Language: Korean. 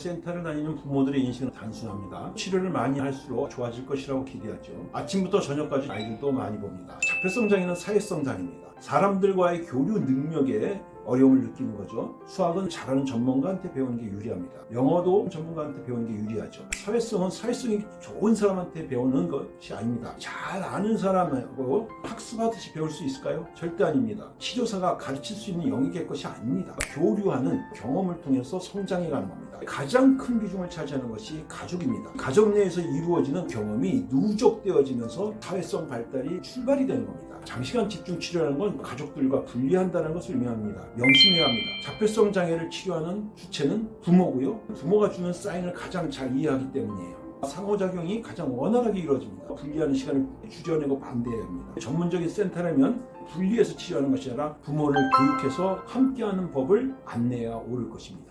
센터를 다니는 부모들의 인식은 단순합니다. 치료를 많이 할수록 좋아질 것이라고 기대하죠. 아침부터 저녁까지 아이들도 많이 봅니다. 자폐성 장애는 사회성 장애입니다. 사람들과의 교류 능력에 어려움을 느끼는 거죠. 수학은 잘하는 전문가한테 배우는 게 유리합니다. 영어도 전문가한테 배우는 게 유리하죠. 사회성은 사회성이 좋은 사람한테 배우는 것이 아닙니다. 잘 아는 사람하고 학습하듯이 배울 수 있을까요? 절대 아닙니다. 치료사가 가르칠 수 있는 영역의 것이 아닙니다. 교류하는 경험을 통해서 성장해 가는 겁니다. 가장 큰 비중을 차지하는 것이 가족입니다. 가족 내에서 이루어지는 경험이 누적되어지면서 사회성 발달이 출발이 되는 겁니다. 장시간 집중 치료라는 건 가족들과 분리한다는 것을 의미합니다. 명심해야 합니다. 자폐성 장애를 치료하는 주체는 부모고요. 부모가 주는 사인을 가장 잘 이해하기 때문이에요. 상호작용이 가장 원활하게 이루어집니다. 분리하는 시간을 주저내고 반대해야 합니다. 전문적인 센터라면 분리해서 치료하는 것이 아니라 부모를 교육해서 함께하는 법을 안내해야 옳을 것입니다.